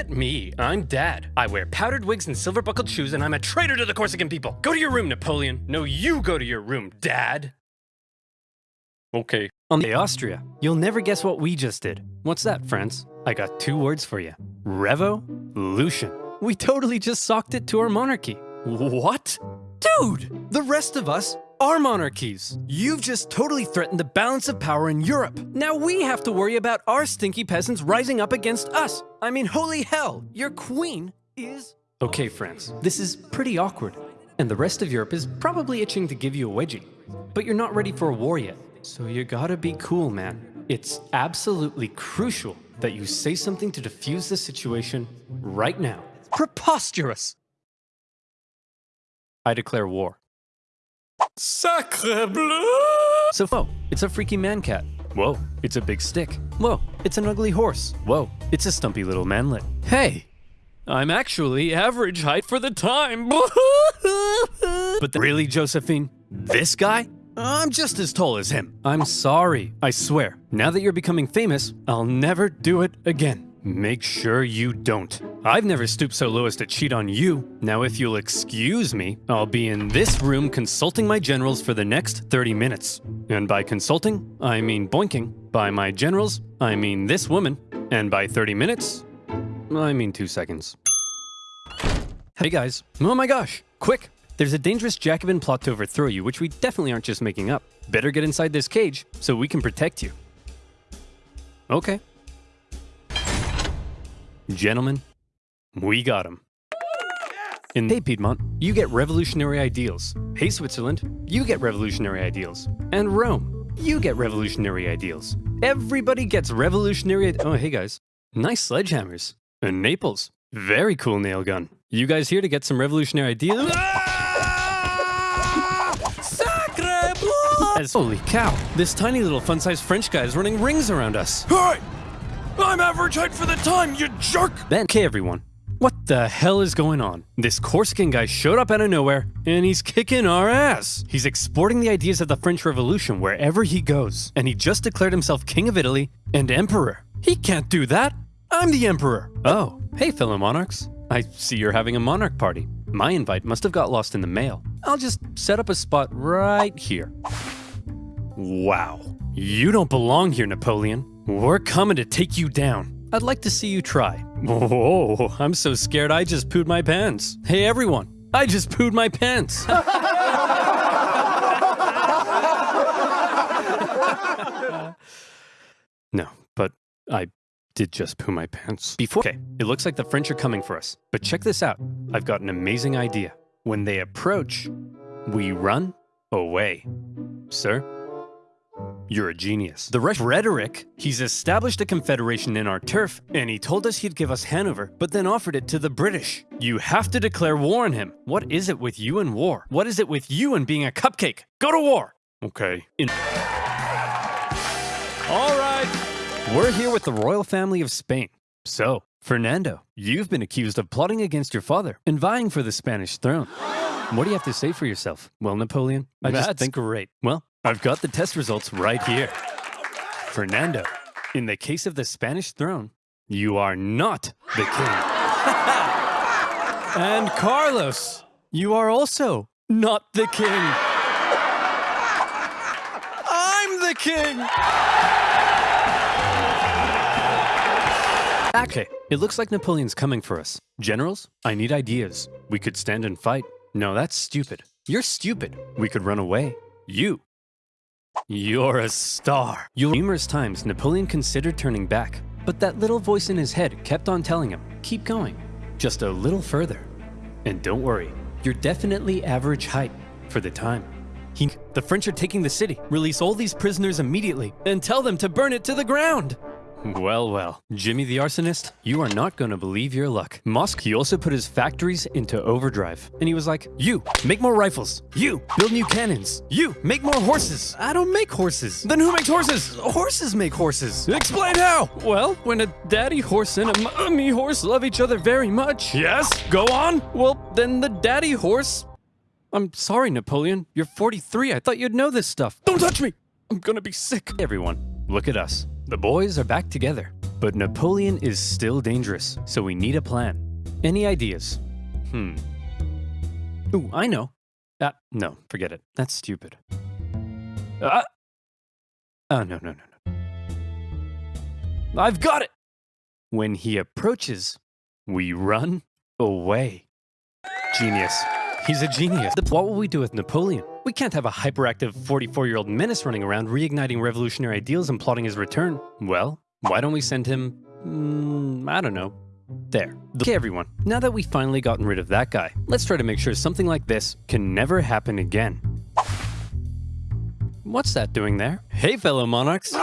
at me. I'm dad. I wear powdered wigs and silver buckled shoes, and I'm a traitor to the Corsican people. Go to your room, Napoleon. No, you go to your room, dad. Okay. On the Austria, you'll never guess what we just did. What's that, friends? I got two words for you. Revolution. We totally just socked it to our monarchy. What? Dude, the rest of us are monarchies. You've just totally threatened the balance of power in Europe. Now we have to worry about our stinky peasants rising up against us. I mean, holy hell, your queen is... Okay, friends, this is pretty awkward. And the rest of Europe is probably itching to give you a wedgie. But you're not ready for a war yet. So you gotta be cool, man. It's absolutely crucial that you say something to defuse the situation right now. Preposterous! I declare war. Sacre bleu! So, whoa, it's a freaky man cat. Whoa, it's a big stick. Whoa, it's an ugly horse. Whoa, it's a stumpy little manlet. Hey, I'm actually average height for the time. but really, Josephine, this guy? I'm just as tall as him. I'm sorry, I swear. Now that you're becoming famous, I'll never do it again. Make sure you don't. I've never stooped so low as to cheat on you. Now if you'll excuse me, I'll be in this room consulting my generals for the next 30 minutes. And by consulting, I mean boinking. By my generals, I mean this woman. And by 30 minutes, I mean two seconds. Hey guys. Oh my gosh. Quick. There's a dangerous Jacobin plot to overthrow you, which we definitely aren't just making up. Better get inside this cage so we can protect you. Okay. Gentlemen, we got him. In Hey Piedmont, you get revolutionary ideals. Hey Switzerland, you get revolutionary ideals. And Rome, you get revolutionary ideals. Everybody gets revolutionary. Oh, hey guys, nice sledgehammers. And Naples, very cool nail gun. You guys here to get some revolutionary ideals? Ah! Sacre bleu! Holy cow, this tiny little fun-sized French guy is running rings around us. I'm average height for the time, you jerk! Then, okay, everyone. What the hell is going on? This Corsican guy showed up out of nowhere, and he's kicking our ass. He's exporting the ideas of the French Revolution wherever he goes, and he just declared himself King of Italy and Emperor. He can't do that. I'm the Emperor. Oh, hey, fellow monarchs. I see you're having a monarch party. My invite must have got lost in the mail. I'll just set up a spot right here. Wow. You don't belong here, Napoleon. We're coming to take you down. I'd like to see you try. Whoa, I'm so scared I just pooed my pants. Hey everyone, I just pooed my pants. no, but I did just poo my pants. Before Okay, it looks like the French are coming for us. But check this out. I've got an amazing idea. When they approach, we run away. Sir, you're a genius. The Rush rhetoric, he's established a confederation in our turf, and he told us he'd give us Hanover, but then offered it to the British. You have to declare war on him. What is it with you and war? What is it with you and being a cupcake? Go to war! Okay. In All right. We're here with the royal family of Spain. So, Fernando, you've been accused of plotting against your father and vying for the Spanish throne. What do you have to say for yourself? Well, Napoleon, I just That's think great. Well, I've got the test results right here. Fernando, in the case of the Spanish throne, you are not the king. and Carlos, you are also not the king. I'm the king. Okay, it looks like Napoleon's coming for us. Generals, I need ideas. We could stand and fight. No, that's stupid. You're stupid. We could run away. You. You're a star. You numerous times Napoleon considered turning back, but that little voice in his head kept on telling him, keep going. Just a little further. And don't worry, you're definitely average height for the time. He, the French are taking the city. Release all these prisoners immediately and tell them to burn it to the ground. Well, well, Jimmy the arsonist, you are not to believe your luck. Musk, he also put his factories into overdrive. And he was like, you, make more rifles. You, build new cannons. You, make more horses. I don't make horses. Then who makes horses? Horses make horses. Explain how. Well, when a daddy horse and a mommy horse love each other very much. Yes, go on. Well, then the daddy horse... I'm sorry, Napoleon. You're 43. I thought you'd know this stuff. Don't touch me. I'm gonna be sick. Everyone, look at us. The boys are back together. But Napoleon is still dangerous, so we need a plan. Any ideas? Hmm. Ooh, I know. Ah, no, forget it. That's stupid. Ah! Oh, no, no, no, no. I've got it! When he approaches, we run away. Genius. He's a genius. What will we do with Napoleon? We can't have a hyperactive 44 year old menace running around reigniting revolutionary ideals and plotting his return. Well, why don't we send him. Mm, I don't know. There. Okay, everyone. Now that we've finally gotten rid of that guy, let's try to make sure something like this can never happen again. What's that doing there? Hey, fellow monarchs.